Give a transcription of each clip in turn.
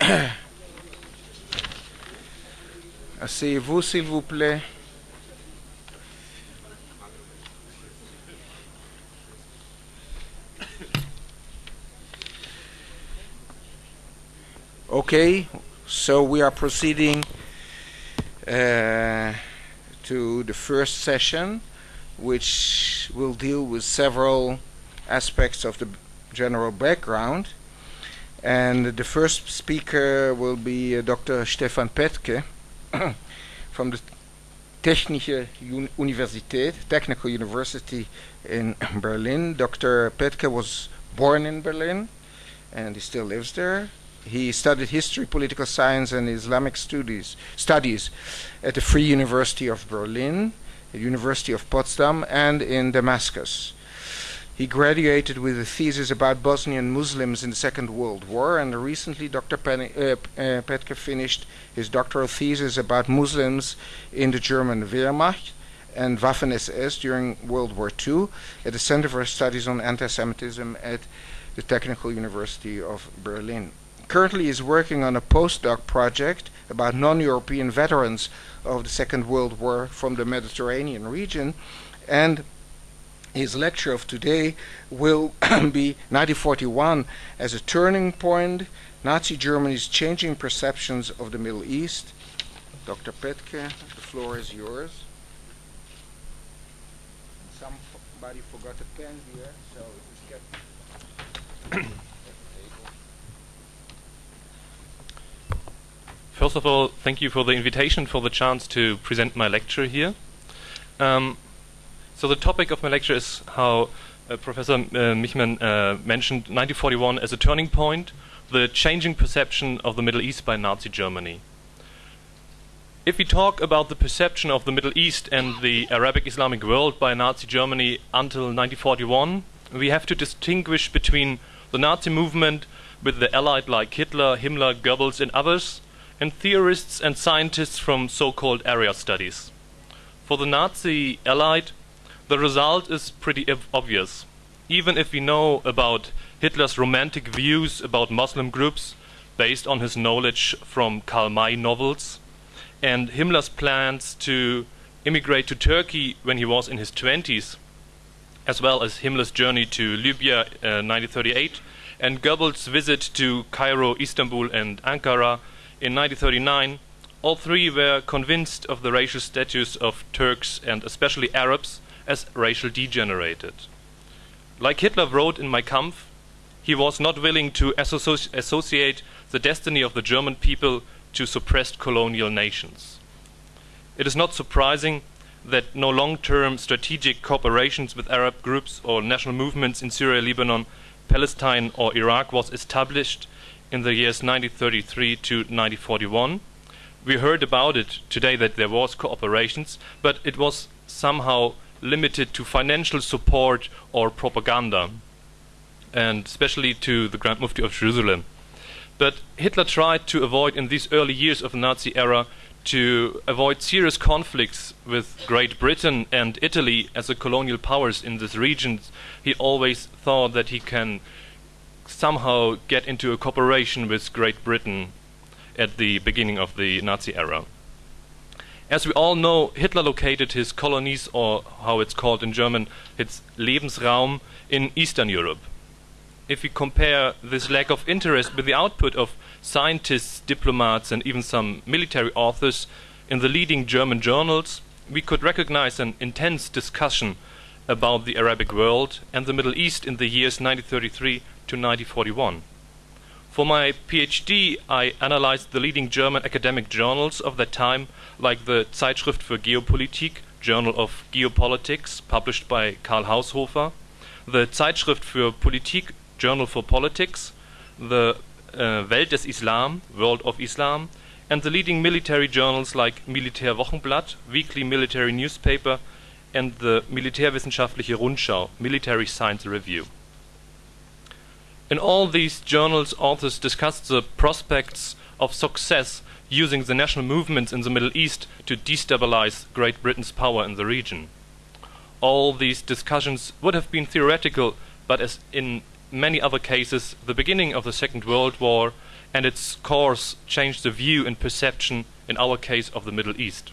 Asseyez-vous, s'il vous plaît. Okay, so we are proceeding uh, to the first session, which will deal with several aspects of the general background. And the first speaker will be uh, Dr. Stefan Petke from the Technische Un Universität, Technical University in Berlin. Dr. Petke was born in Berlin and he still lives there. He studied history, political science, and Islamic studies, studies at the Free University of Berlin, the University of Potsdam, and in Damascus. He graduated with a thesis about Bosnian Muslims in the Second World War, and recently Dr. Pen uh, uh, Petke finished his doctoral thesis about Muslims in the German Wehrmacht and Waffen SS during World War II at the Center for Studies on Anti-Semitism at the Technical University of Berlin. Currently, he is working on a postdoc project about non-European veterans of the Second World War from the Mediterranean region, and his lecture of today will be 1941 as a turning point, Nazi Germany's changing perceptions of the Middle East. Dr. Petke, the floor is yours. Somebody forgot a pen here, so just get First of all, thank you for the invitation, for the chance to present my lecture here. Um, so the topic of my lecture is how uh, Professor uh, Michman uh, mentioned 1941 as a turning point, the changing perception of the Middle East by Nazi Germany. If we talk about the perception of the Middle East and the Arabic Islamic world by Nazi Germany until 1941, we have to distinguish between the Nazi movement with the Allied like Hitler, Himmler, Goebbels and others, and theorists and scientists from so-called area studies. For the Nazi Allied, the result is pretty obvious. Even if we know about Hitler's romantic views about Muslim groups based on his knowledge from Karl May novels and Himmler's plans to immigrate to Turkey when he was in his 20s, as well as Himmler's journey to Libya uh, 1938 and Goebbels' visit to Cairo, Istanbul and Ankara in 1939, all three were convinced of the racial status of Turks and especially Arabs as racial degenerated. Like Hitler wrote in Mein Kampf, he was not willing to associ associate the destiny of the German people to suppressed colonial nations. It is not surprising that no long-term strategic cooperations with Arab groups or national movements in Syria, Lebanon, Palestine or Iraq was established in the years 1933 to 1941. We heard about it today that there was cooperations, but it was somehow limited to financial support or propaganda, and especially to the Grand Mufti of Jerusalem. But Hitler tried to avoid, in these early years of the Nazi era, to avoid serious conflicts with Great Britain and Italy as the colonial powers in this region. He always thought that he can somehow get into a cooperation with Great Britain at the beginning of the Nazi era. As we all know, Hitler located his colonies, or how it's called in German, its Lebensraum, in Eastern Europe. If we compare this lack of interest with the output of scientists, diplomats, and even some military authors in the leading German journals, we could recognize an intense discussion about the Arabic world and the Middle East in the years 1933 to 1941. For my PhD, I analyzed the leading German academic journals of that time, like the Zeitschrift für Geopolitik, Journal of Geopolitics, published by Karl Haushofer, the Zeitschrift für Politik, Journal for Politics, the uh, Welt des Islam, World of Islam, and the leading military journals like Militärwochenblatt, weekly military newspaper, and the Militärwissenschaftliche Rundschau, Military Science Review. In all these journals, authors discussed the prospects of success using the national movements in the Middle East to destabilize Great Britain's power in the region. All these discussions would have been theoretical, but as in many other cases, the beginning of the Second World War and its course changed the view and perception, in our case, of the Middle East.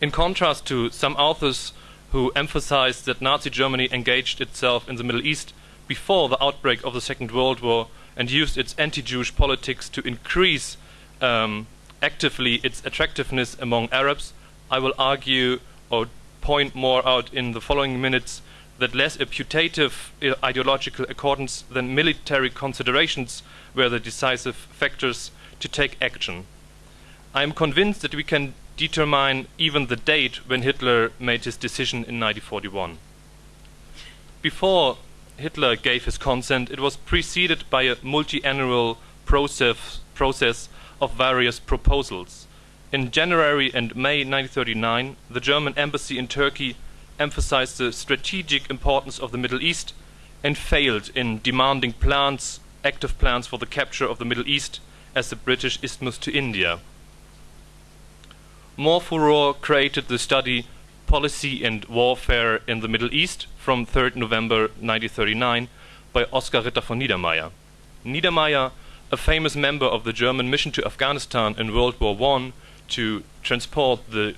In contrast to some authors who emphasized that Nazi Germany engaged itself in the Middle East before the outbreak of the Second World War and used its anti Jewish politics to increase um, actively its attractiveness among Arabs, I will argue or point more out in the following minutes that less a putative ideological accordance than military considerations were the decisive factors to take action. I am convinced that we can determine even the date when Hitler made his decision in 1941. Before Hitler gave his consent, it was preceded by a multi-annual process, process of various proposals. In January and May 1939, the German embassy in Turkey emphasized the strategic importance of the Middle East and failed in demanding plans, active plans for the capture of the Middle East as the British isthmus to India. More furore created the study Policy and Warfare in the Middle East from 3rd November 1939 by Oskar Ritter von Niedermayer. Niedermayer, a famous member of the German mission to Afghanistan in World War I to transport the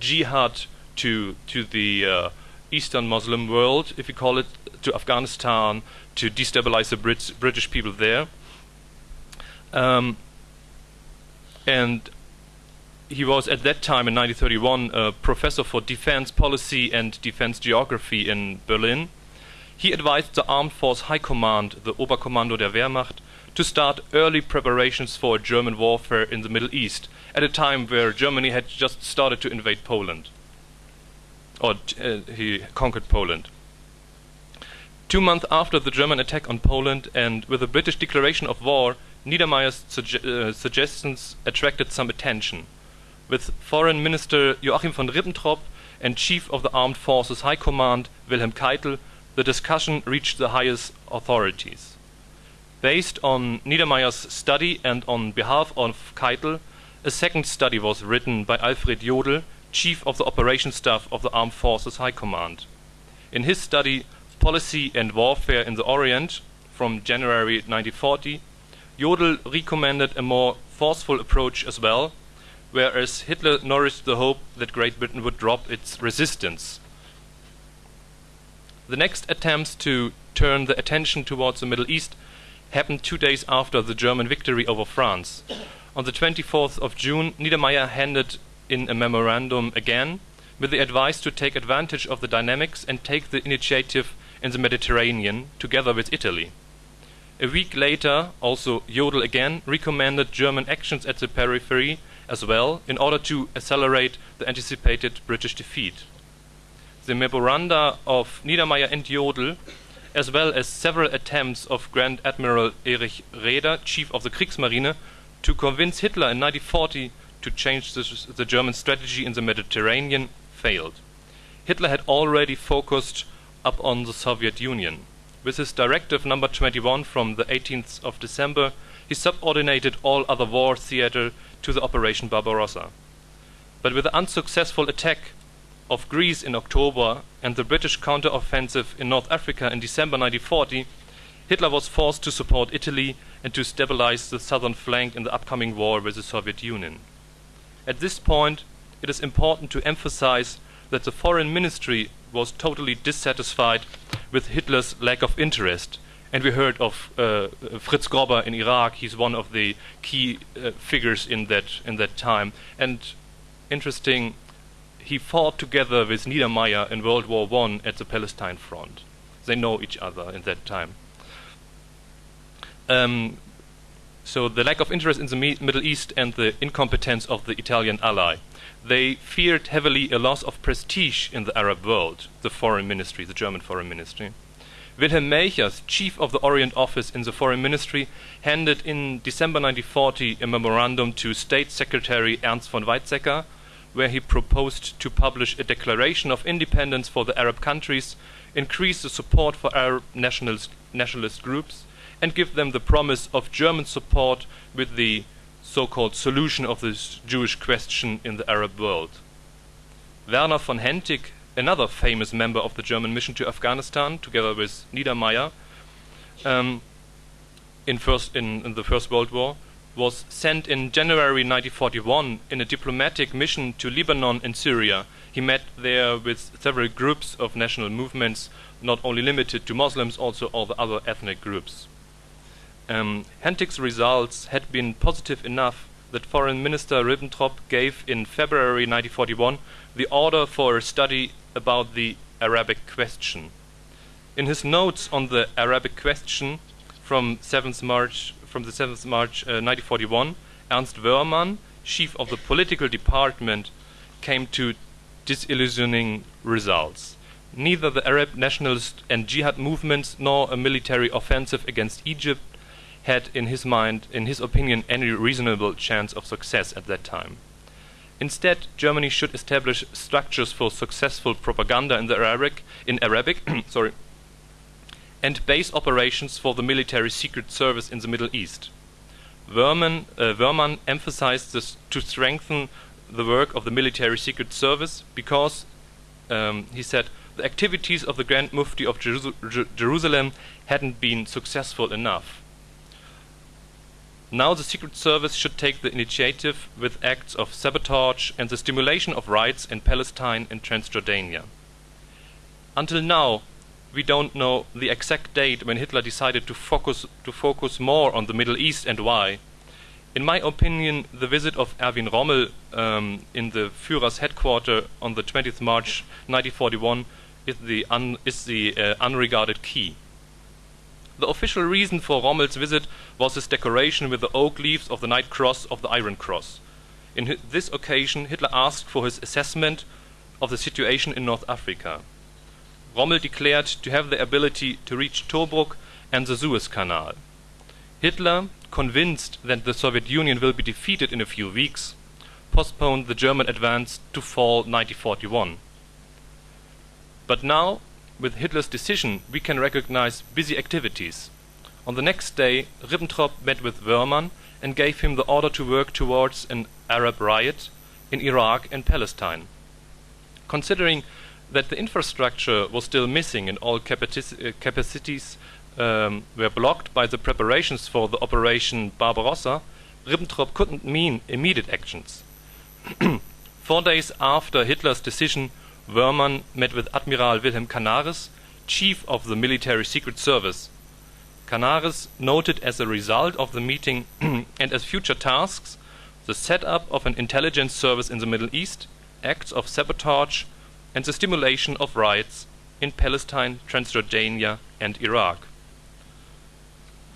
jihad to to the uh, Eastern Muslim world, if you call it, to Afghanistan to destabilize the Brit British people there. Um, and he was at that time in 1931 a professor for defense policy and defense geography in Berlin. He advised the Armed Force High Command, the Oberkommando der Wehrmacht, to start early preparations for German warfare in the Middle East at a time where Germany had just started to invade Poland. Or uh, he conquered Poland. Two months after the German attack on Poland and with the British declaration of war, Niedermayer's suge uh, suggestions attracted some attention with Foreign Minister Joachim von Ribbentrop and Chief of the Armed Forces High Command Wilhelm Keitel, the discussion reached the highest authorities. Based on Niedermayer's study and on behalf of Keitel, a second study was written by Alfred Jodl, Chief of the Operations Staff of the Armed Forces High Command. In his study, Policy and Warfare in the Orient, from January 1940, Jodl recommended a more forceful approach as well, whereas Hitler nourished the hope that Great Britain would drop its resistance. The next attempts to turn the attention towards the Middle East happened two days after the German victory over France. On the 24th of June, Niedermayer handed in a memorandum again with the advice to take advantage of the dynamics and take the initiative in the Mediterranean together with Italy. A week later, also Jodl again recommended German actions at the periphery as well in order to accelerate the anticipated British defeat. The memoranda of Niedermayer and Jodl, as well as several attempts of Grand Admiral Erich Raeder, chief of the Kriegsmarine, to convince Hitler in 1940 to change the, the German strategy in the Mediterranean, failed. Hitler had already focused up on the Soviet Union. With his directive number 21 from the 18th of December, he subordinated all other war theater to the Operation Barbarossa. But with the unsuccessful attack of Greece in October and the British counter-offensive in North Africa in December 1940, Hitler was forced to support Italy and to stabilize the southern flank in the upcoming war with the Soviet Union. At this point, it is important to emphasize that the foreign ministry was totally dissatisfied with Hitler's lack of interest and we heard of uh, Fritz Grobba in Iraq. He's one of the key uh, figures in that in that time. And interesting, he fought together with Niedermayer in World War One at the Palestine front. They know each other in that time. Um, so the lack of interest in the Me Middle East and the incompetence of the Italian ally. They feared heavily a loss of prestige in the Arab world, the foreign ministry, the German foreign ministry. Wilhelm Melchers, chief of the Orient Office in the Foreign Ministry, handed in December 1940 a memorandum to State Secretary Ernst von Weizsäcker, where he proposed to publish a declaration of independence for the Arab countries, increase the support for Arab nationalist, nationalist groups, and give them the promise of German support with the so-called solution of the Jewish question in the Arab world. Werner von Hentig another famous member of the German mission to Afghanistan, together with Niedermayer, um, in, first, in, in the First World War, was sent in January 1941 in a diplomatic mission to Lebanon and Syria. He met there with several groups of national movements, not only limited to Muslims, also all the other ethnic groups. Um, Hentig's results had been positive enough that Foreign Minister Ribbentrop gave in February 1941 the order for a study about the Arabic question. In his notes on the Arabic question from 7th March from the 7th March uh, 1941, Ernst Woermann, chief of the political department, came to disillusioning results. Neither the Arab nationalist and jihad movements nor a military offensive against Egypt had, in his mind, in his opinion, any reasonable chance of success at that time. Instead, Germany should establish structures for successful propaganda in the Arabic, in Arabic, sorry, and base operations for the military secret service in the Middle East. Woermann, uh, emphasized this to strengthen the work of the military secret service because, um, he said, the activities of the Grand Mufti of Jerusalem hadn't been successful enough. Now the Secret Service should take the initiative with acts of sabotage and the stimulation of riots in Palestine and Transjordania. Until now, we don't know the exact date when Hitler decided to focus to focus more on the Middle East and why. In my opinion, the visit of Erwin Rommel um, in the Führer's headquarters on the 20th March 1941 is the, un, is the uh, unregarded key. The official reason for Rommel's visit was his decoration with the oak leaves of the Knight Cross of the Iron Cross. In this occasion, Hitler asked for his assessment of the situation in North Africa. Rommel declared to have the ability to reach Tobruk and the Suez Canal. Hitler, convinced that the Soviet Union will be defeated in a few weeks, postponed the German advance to fall 1941. But now, with Hitler's decision, we can recognize busy activities. On the next day, Ribbentrop met with Woermann and gave him the order to work towards an Arab riot in Iraq and Palestine. Considering that the infrastructure was still missing and all uh, capacities um, were blocked by the preparations for the Operation Barbarossa, Ribbentrop couldn't mean immediate actions. Four days after Hitler's decision, Woermann met with Admiral Wilhelm Canaris, chief of the military secret service. Canaris noted as a result of the meeting and as future tasks the setup of an intelligence service in the Middle East, acts of sabotage, and the stimulation of riots in Palestine, Transjordania and Iraq.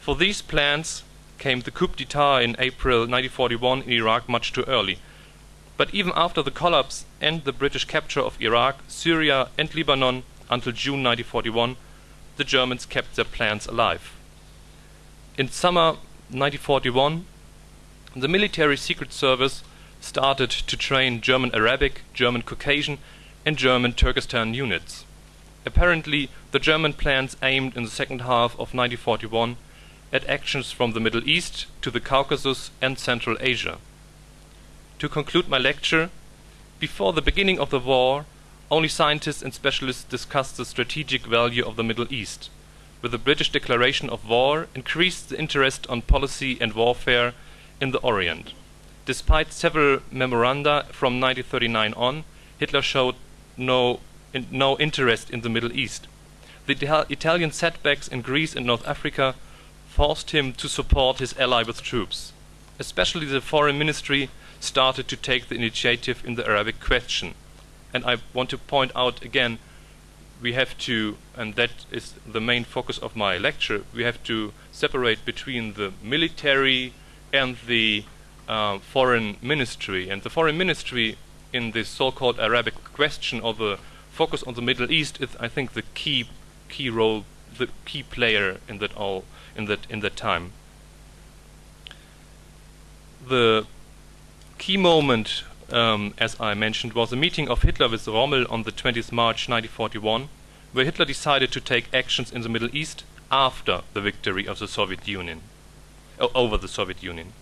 For these plans came the coup d'etat in April 1941 in Iraq much too early. But even after the collapse and the British capture of Iraq, Syria and Lebanon until June 1941, the Germans kept their plans alive. In summer 1941, the military secret service started to train German Arabic, German Caucasian and German Turkestan units. Apparently, the German plans aimed in the second half of 1941 at actions from the Middle East to the Caucasus and Central Asia. To conclude my lecture, before the beginning of the war, only scientists and specialists discussed the strategic value of the Middle East. With the British declaration of war, increased the interest on policy and warfare in the Orient. Despite several memoranda from 1939 on, Hitler showed no, in, no interest in the Middle East. The Italian setbacks in Greece and North Africa forced him to support his ally with troops. Especially the foreign ministry started to take the initiative in the Arabic question. And I want to point out again, we have to, and that is the main focus of my lecture, we have to separate between the military and the uh, foreign ministry. And the foreign ministry in this so-called Arabic question or the focus on the Middle East is, I think, the key key role, the key player in that all in that in that time. The key moment, um, as I mentioned, was the meeting of Hitler with Rommel on the 20th March 1941, where Hitler decided to take actions in the Middle East after the victory of the Soviet Union, over the Soviet Union.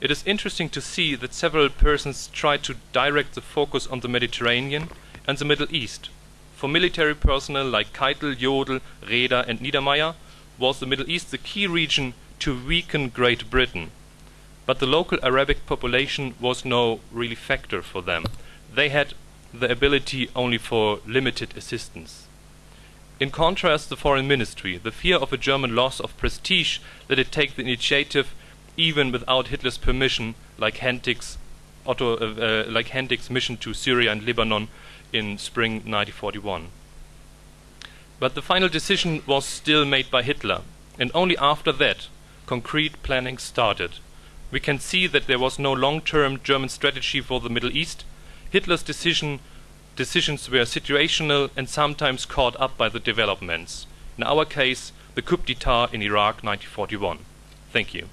It is interesting to see that several persons tried to direct the focus on the Mediterranean and the Middle East. For military personnel like Keitel, Jodl, Raeder and Niedermayer was the Middle East the key region to weaken Great Britain. But the local Arabic population was no really factor for them. They had the ability only for limited assistance. In contrast, the foreign ministry, the fear of a German loss of prestige, let it take the initiative even without Hitler's permission, like Hentig's, Otto, uh, uh, like Hentig's mission to Syria and Lebanon in spring 1941. But the final decision was still made by Hitler, and only after that concrete planning started. We can see that there was no long-term German strategy for the Middle East. Hitler's decision, decisions were situational and sometimes caught up by the developments. In our case, the coup d'etat in Iraq 1941. Thank you.